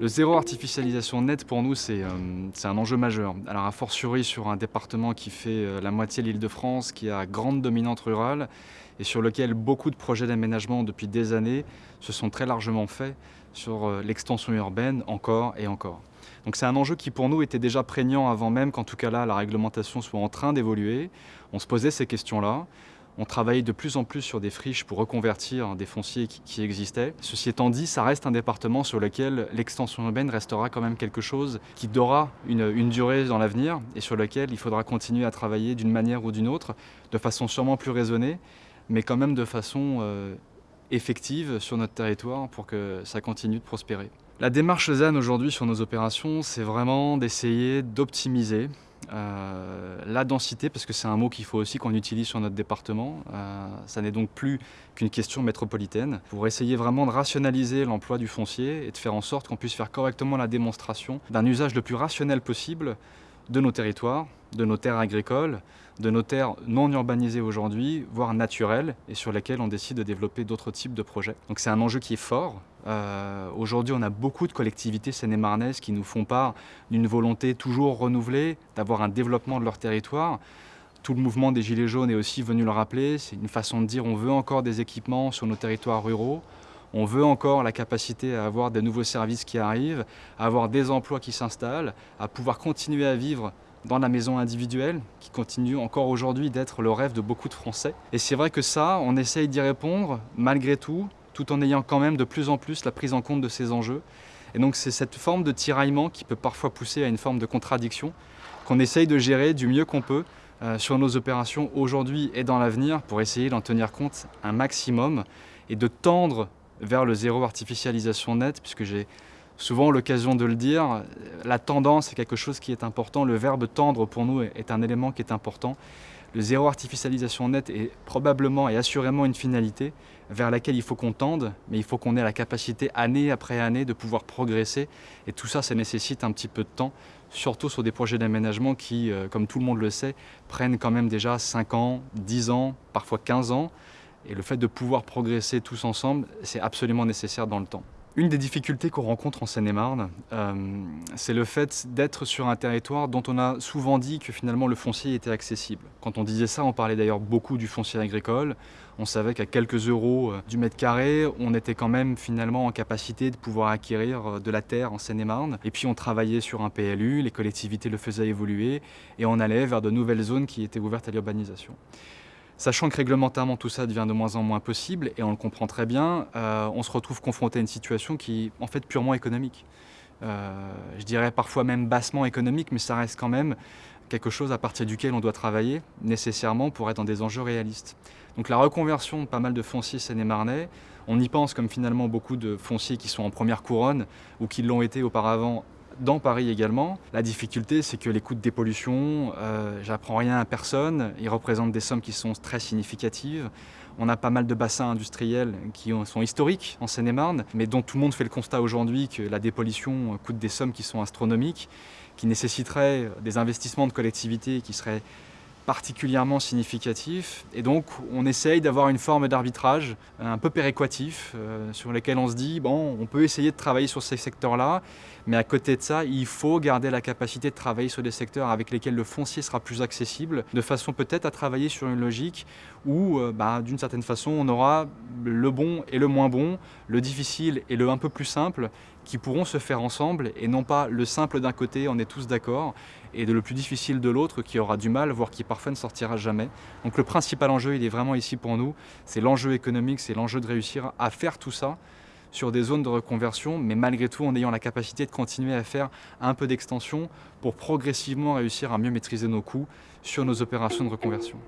Le zéro artificialisation net pour nous c'est un enjeu majeur. Alors a fortiori sur un département qui fait la moitié de l'île de France, qui a grande dominante rurale et sur lequel beaucoup de projets d'aménagement depuis des années se sont très largement faits sur l'extension urbaine encore et encore. Donc c'est un enjeu qui pour nous était déjà prégnant avant même qu'en tout cas là la réglementation soit en train d'évoluer. On se posait ces questions-là. On travaille de plus en plus sur des friches pour reconvertir des fonciers qui, existaient. Ceci étant dit, ça reste un département sur lequel l'extension urbaine restera quand même quelque chose qui aura une, durée dans l'avenir et sur lequel il faudra continuer à travailler d'une manière ou d'une autre, de façon sûrement plus raisonnée, mais quand même de façon euh, effective sur notre territoire pour que ça continue de prospérer. La démarche ZAN aujourd'hui sur nos opérations, c'est vraiment d'essayer d'optimiser euh, la densité, parce que c'est un mot qu'il faut aussi qu'on utilise sur notre département. Euh, ça n'est donc plus qu'une question métropolitaine. Pour essayer vraiment de rationaliser l'emploi du foncier et de faire en sorte qu'on puisse faire correctement la démonstration d'un usage le plus rationnel possible de nos territoires, de nos terres agricoles, de nos terres non urbanisées aujourd'hui, voire naturelles, et sur lesquelles on décide de développer d'autres types de projets. Donc c'est un enjeu qui est fort. Euh, aujourd'hui, on a beaucoup de collectivités seine-et-marnaises qui nous font part d'une volonté toujours renouvelée d'avoir un développement de leur territoire. Tout le mouvement des Gilets jaunes est aussi venu le rappeler. C'est une façon de dire on veut encore des équipements sur nos territoires ruraux. On veut encore la capacité à avoir de nouveaux services qui arrivent, à avoir des emplois qui s'installent, à pouvoir continuer à vivre dans la maison individuelle, qui continue encore aujourd'hui d'être le rêve de beaucoup de Français. Et c'est vrai que ça, on essaye d'y répondre malgré tout, tout en ayant quand même de plus en plus la prise en compte de ces enjeux. Et donc c'est cette forme de tiraillement qui peut parfois pousser à une forme de contradiction qu'on essaye de gérer du mieux qu'on peut euh, sur nos opérations aujourd'hui et dans l'avenir pour essayer d'en tenir compte un maximum et de tendre vers le zéro artificialisation net, puisque j'ai souvent l'occasion de le dire, la tendance est quelque chose qui est important, le verbe tendre pour nous est un élément qui est important. Le zéro artificialisation net est probablement et assurément une finalité vers laquelle il faut qu'on tende, mais il faut qu'on ait la capacité année après année de pouvoir progresser. Et tout ça, ça nécessite un petit peu de temps, surtout sur des projets d'aménagement qui, euh, comme tout le monde le sait, prennent quand même déjà 5 ans, 10 ans, parfois 15 ans. Et le fait de pouvoir progresser tous ensemble, c'est absolument nécessaire dans le temps. Une des difficultés qu'on rencontre en Seine-et-Marne, euh, c'est le fait d'être sur un territoire dont on a souvent dit que finalement le foncier était accessible. Quand on disait ça, on parlait d'ailleurs beaucoup du foncier agricole. On savait qu'à quelques euros euh, du mètre carré, on était quand même finalement en capacité de pouvoir acquérir euh, de la terre en Seine-et-Marne. Et puis on travaillait sur un PLU, les collectivités le faisaient évoluer et on allait vers de nouvelles zones qui étaient ouvertes à l'urbanisation. Sachant que réglementairement tout ça devient de moins en moins possible, et on le comprend très bien, euh, on se retrouve confronté à une situation qui est en fait purement économique. Euh, je dirais parfois même bassement économique, mais ça reste quand même quelque chose à partir duquel on doit travailler nécessairement pour être dans des enjeux réalistes. Donc la reconversion de pas mal de fonciers seine-et-marnais, on y pense comme finalement beaucoup de fonciers qui sont en première couronne ou qui l'ont été auparavant dans Paris également. La difficulté, c'est que les coûts de dépollution, euh, j'apprends rien à personne, ils représentent des sommes qui sont très significatives. On a pas mal de bassins industriels qui sont historiques en Seine-et-Marne, mais dont tout le monde fait le constat aujourd'hui que la dépollution coûte des sommes qui sont astronomiques, qui nécessiteraient des investissements de collectivités qui seraient particulièrement significatif. Et donc, on essaye d'avoir une forme d'arbitrage un peu péréquatif, euh, sur lequel on se dit, bon, on peut essayer de travailler sur ces secteurs-là, mais à côté de ça, il faut garder la capacité de travailler sur des secteurs avec lesquels le foncier sera plus accessible, de façon peut-être à travailler sur une logique où, euh, bah, d'une certaine façon, on aura le bon et le moins bon, le difficile et le un peu plus simple, qui pourront se faire ensemble, et non pas le simple d'un côté, on est tous d'accord, et de le plus difficile de l'autre qui aura du mal, voire qui parfois ne sortira jamais. Donc le principal enjeu, il est vraiment ici pour nous, c'est l'enjeu économique, c'est l'enjeu de réussir à faire tout ça sur des zones de reconversion, mais malgré tout en ayant la capacité de continuer à faire un peu d'extension pour progressivement réussir à mieux maîtriser nos coûts sur nos opérations de reconversion.